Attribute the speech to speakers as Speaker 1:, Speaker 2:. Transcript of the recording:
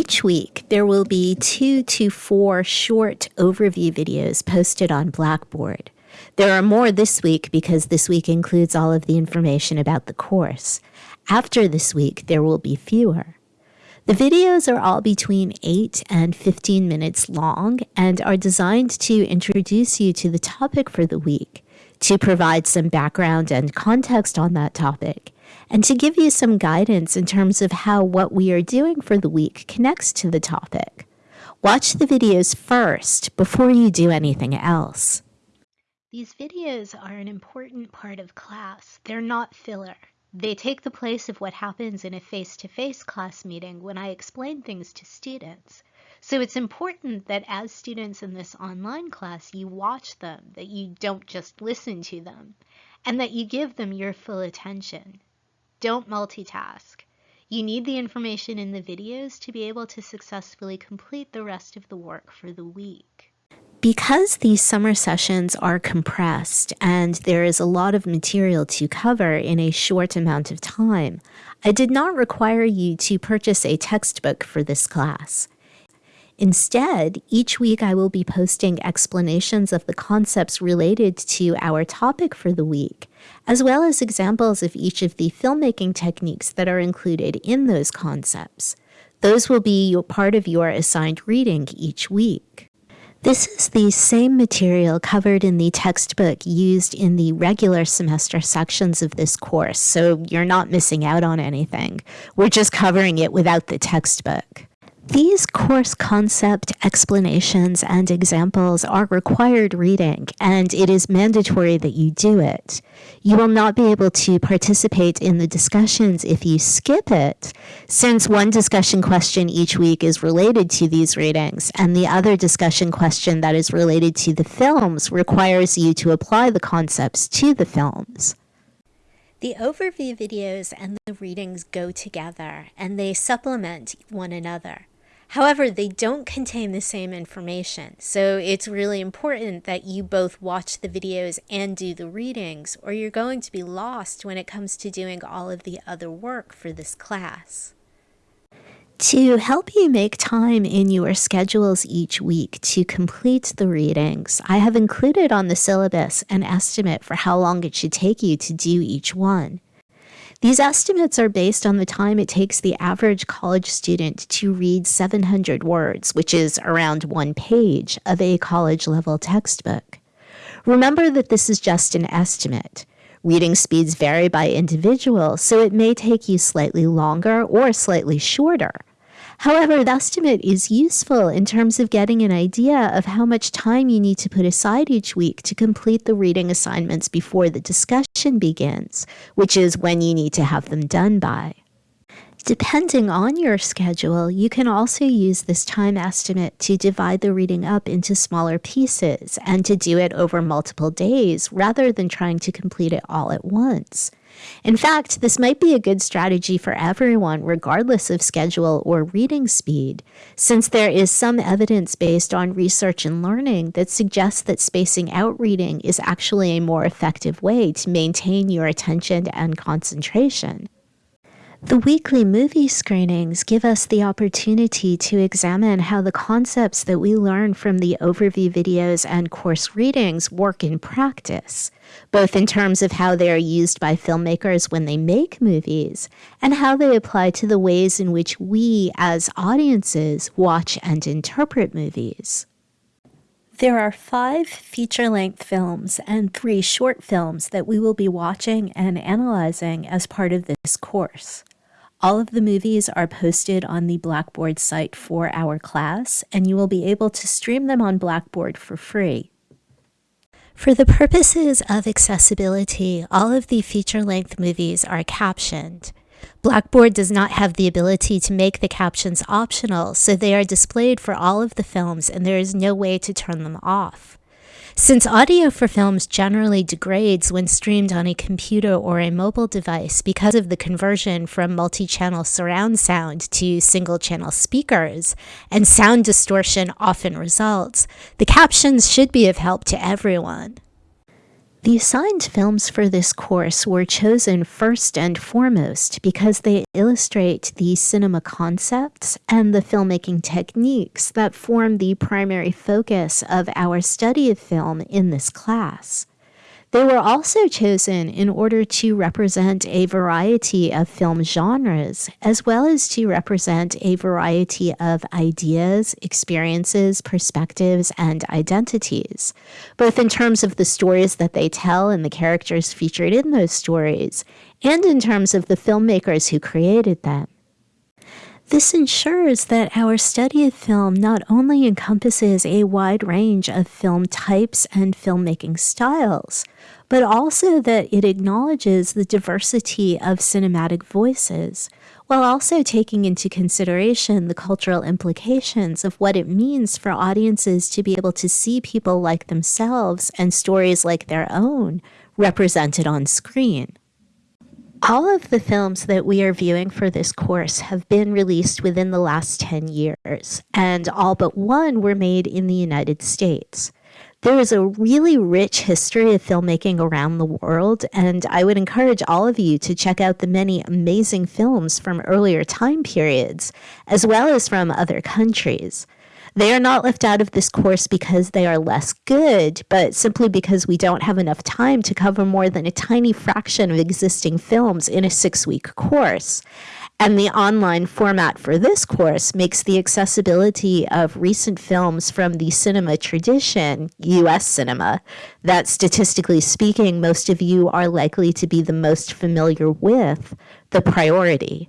Speaker 1: Each week, there will be two to four short overview videos posted on Blackboard. There are more this week because this week includes all of the information about the course. After this week, there will be fewer. The videos are all between 8 and 15 minutes long and are designed to introduce you to the topic for the week, to provide some background and context on that topic, and to give you some guidance in terms of how what we are doing for the week connects to the topic. Watch the videos first before you do anything else.
Speaker 2: These videos are an important part of class. They're not filler. They take the place of what happens in a face-to-face class meeting when I explain things to students. So it's important that as students in this online class, you watch them, that you don't just listen to them, and that you give them your full attention. Don't multitask. You need the information in the videos to be able to successfully complete the rest of the work for the week.
Speaker 1: Because these summer sessions are compressed and there is a lot of material to cover in a short amount of time, I did not require you to purchase a textbook for this class. Instead, each week I will be posting explanations of the concepts related to our topic for the week, as well as examples of each of the filmmaking techniques that are included in those concepts. Those will be part of your assigned reading each week. This is the same material covered in the textbook used in the regular semester sections of this course, so you're not missing out on anything. We're just covering it without the textbook. These course concept explanations and examples are required reading, and it is mandatory that you do it. You will not be able to participate in the discussions if you skip it, since one discussion question each week is related to these readings, and the other discussion question that is related to the films requires you to apply the concepts to the films.
Speaker 2: The overview videos and the readings go together, and they supplement one another. However, they don't contain the same information, so it's really important that you both watch the videos and do the readings, or you're going to be lost when it comes to doing all of the other work for this class.
Speaker 1: To help you make time in your schedules each week to complete the readings, I have included on the syllabus an estimate for how long it should take you to do each one. These estimates are based on the time it takes the average college student to read 700 words, which is around one page of a college level textbook. Remember that this is just an estimate. Reading speeds vary by individual, so it may take you slightly longer or slightly shorter. However, the estimate is useful in terms of getting an idea of how much time you need to put aside each week to complete the reading assignments before the discussion begins, which is when you need to have them done by. Depending on your schedule, you can also use this time estimate to divide the reading up into smaller pieces and to do it over multiple days rather than trying to complete it all at once. In fact, this might be a good strategy for everyone, regardless of schedule or reading speed, since there is some evidence based on research and learning that suggests that spacing out reading is actually a more effective way to maintain your attention and concentration. The weekly movie screenings give us the opportunity to examine how the concepts that we learn from the overview videos and course readings work in practice, both in terms of how they are used by filmmakers when they make movies and how they apply to the ways in which we, as audiences, watch and interpret movies. There are five feature length films and three short films that we will be watching and analyzing as part of this course. All of the movies are posted on the Blackboard site for our class, and you will be able to stream them on Blackboard for free. For the purposes of accessibility, all of the feature-length movies are captioned. Blackboard does not have the ability to make the captions optional, so they are displayed for all of the films and there is no way to turn them off. Since audio for films generally degrades when streamed on a computer or a mobile device because of the conversion from multi-channel surround sound to single-channel speakers, and sound distortion often results, the captions should be of help to everyone. The assigned films for this course were chosen first and foremost because they illustrate the cinema concepts and the filmmaking techniques that form the primary focus of our study of film in this class. They were also chosen in order to represent a variety of film genres, as well as to represent a variety of ideas, experiences, perspectives, and identities, both in terms of the stories that they tell and the characters featured in those stories, and in terms of the filmmakers who created them. This ensures that our study of film not only encompasses a wide range of film types and filmmaking styles, but also that it acknowledges the diversity of cinematic voices, while also taking into consideration the cultural implications of what it means for audiences to be able to see people like themselves and stories like their own represented on screen. All of the films that we are viewing for this course have been released within the last 10 years, and all but one were made in the United States. There is a really rich history of filmmaking around the world, and I would encourage all of you to check out the many amazing films from earlier time periods, as well as from other countries. They are not left out of this course because they are less good, but simply because we don't have enough time to cover more than a tiny fraction of existing films in a six week course. And the online format for this course makes the accessibility of recent films from the cinema tradition, US cinema, that statistically speaking, most of you are likely to be the most familiar with, the priority.